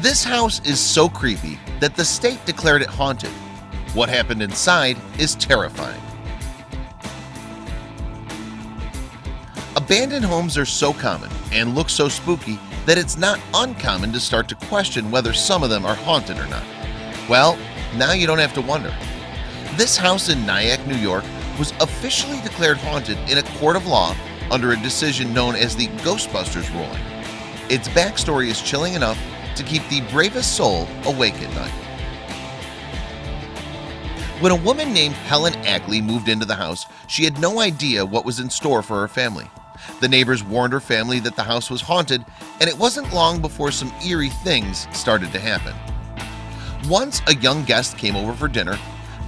This house is so creepy that the state declared it haunted. What happened inside is terrifying. Abandoned homes are so common and look so spooky that it's not uncommon to start to question whether some of them are haunted or not. Well, now you don't have to wonder. This house in Nyack, New York was officially declared haunted in a court of law under a decision known as the Ghostbusters ruling. Its backstory is chilling enough to keep the bravest soul awake at night. When a woman named Helen Ackley moved into the house, she had no idea what was in store for her family. The neighbors warned her family that the house was haunted, and it wasn't long before some eerie things started to happen. Once a young guest came over for dinner.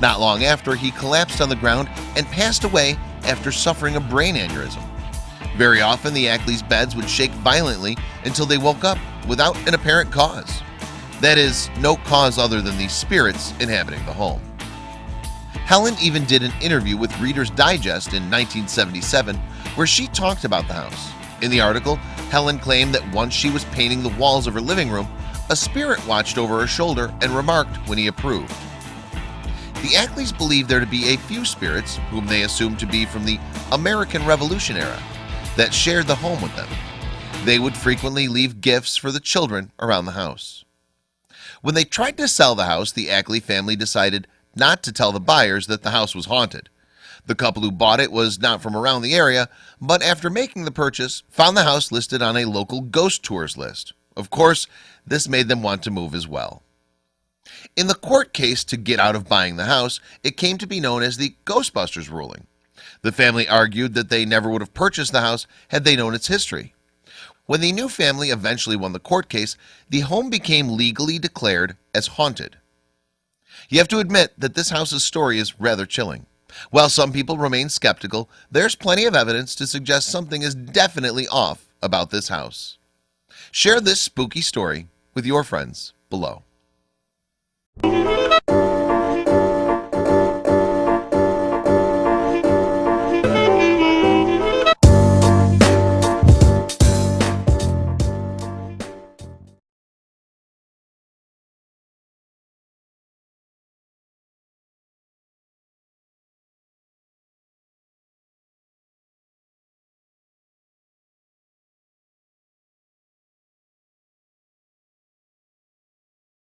Not long after, he collapsed on the ground and passed away after suffering a brain aneurysm. Very often the Ackley's beds would shake violently until they woke up without an apparent cause. That is, no cause other than the spirits inhabiting the home. Helen even did an interview with Reader's Digest in 1977 where she talked about the house. In the article, Helen claimed that once she was painting the walls of her living room, a spirit watched over her shoulder and remarked when he approved. The Ackleys believed there to be a few spirits, whom they assumed to be from the American Revolution era, that shared the home with them. They would frequently leave gifts for the children around the house. When they tried to sell the house, the Ackley family decided not to tell the buyers that the house was haunted. The couple who bought it was not from around the area, but after making the purchase, found the house listed on a local ghost tours list. Of course, this made them want to move as well. In the court case to get out of buying the house, it came to be known as the Ghostbusters ruling. The family argued that they never would have purchased the house had they known its history. When the new family eventually won the court case, the home became legally declared as haunted. You have to admit that this house's story is rather chilling. While some people remain skeptical, there's plenty of evidence to suggest something is definitely off about this house. Share this spooky story with your friends below.